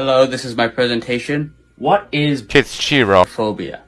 Hello, this is my presentation. What is Kitschiro phobia?